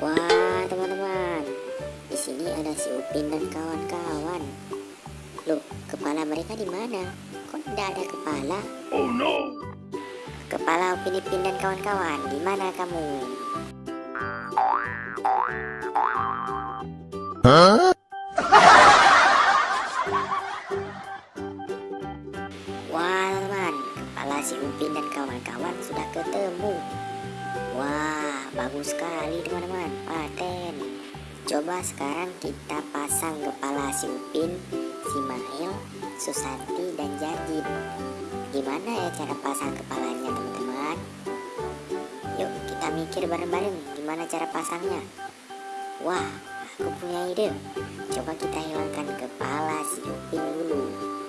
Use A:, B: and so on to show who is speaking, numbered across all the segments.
A: Wah, teman-teman. Di sini ada si Upin dan kawan-kawan. Loh, kepala mereka di mana? Kok tidak ada kepala?
B: Oh no!
A: Kepala Upin Ipin dan kawan-kawan, di mana kamu? Wah, teman, kepala si Upin dan kawan-kawan sudah ketemu. Bagus sekali teman-teman, paten. Coba sekarang kita pasang kepala si Upin, si Mail, Susanti, dan Jarjit. Gimana ya cara pasang kepalanya teman-teman? Yuk kita mikir bareng-bareng gimana cara pasangnya. Wah, aku punya ide. Coba kita hilangkan kepala si Upin dulu.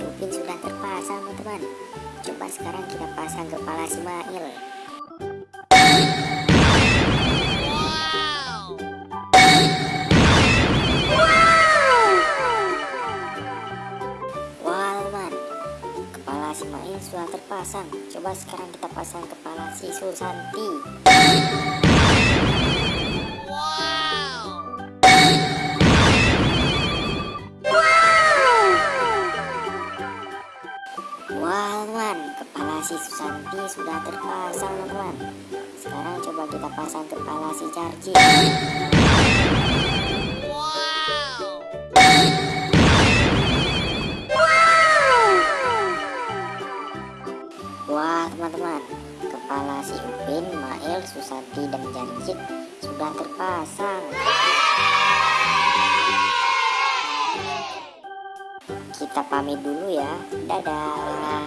A: Upin sudah terpasang teman-teman. Coba sekarang kita pasang kepala si Mail. Sudah terpasang. Coba sekarang kita pasang kepala si Susanti. Wah teman, kepala si Susanti sudah terpasang teman. Sekarang coba kita pasang kepala si Jarji. Wah teman-teman, kepala si Upin, Mael, Susanti, dan Jarjit sudah terpasang. pamit dulu ya. Dadah.